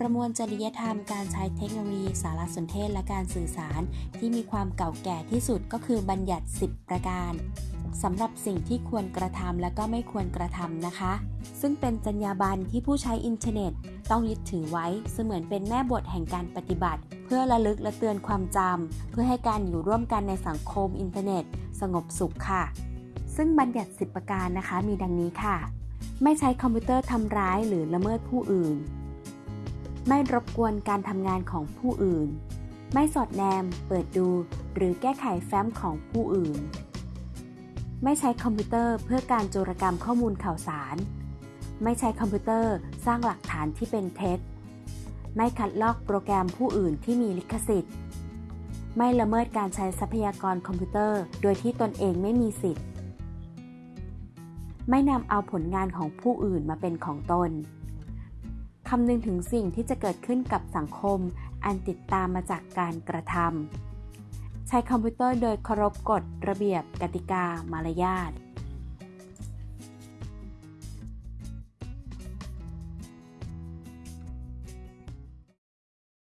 ประมวลจริยธรรมการใช้เทคโนโลยีสารสนเทศและการสื่อสาร ที่มีความเก่าแก่ที่สุดก็คือบัญญัติ 10 ประการสำหรับสิ่งที่ควรกระทำและก็ไม่ควรกระทำนะคะ ซึ่งเป็นจรรยาบรรณที่ผู้ใช้อินเทอร์เน็ต ต้องยึดถือไว้เสมือนเป็นแม่บทแห่งการปฏิบัติ เพื่อระลึกและเตือนความจำเพื่อให้การอยู่ร่วมกันในสังคมอินเทอร์เน็ต สงบสุขค่ะ ซึ่งบัญญัติ 10 ประการนะคะมีดังนี้ค่ะ ไม่ใช้คอมพิวเตอร์ทำร้ายหรือละเมิดผู้อื่น ไม่รบกวนการทำงานของผู้อื่น ไม่สอดแนม เปิดดู หรือแก้ไขแฟ้มของผู้อื่น ไม่ใช้คอมพิวเตอร์เพื่อการโจรกรรมข้อมูลข่าวสาร ไม่ใช้คอมพิวเตอร์สร้างหลักฐานที่เป็นเท็จ ไม่คัดลอกโปรแกรมผู้อื่นที่มีลิขสิทธิ์ ไม่ละเมิดการใช้ทรัพยากรคอมพิวเตอร์ โดยที่ตนเองไม่มีสิทธิ์ ไม่นำเอาผลงานของผู้อื่นมาเป็นของตน คำนึงถึงสิ่งที่จะเกิดขึ้นกับสังคม อันติดตามมาจากการกระทำใช้คอมพิวเตอร์โดยเคารพกฎระเบียบกติกามารยาท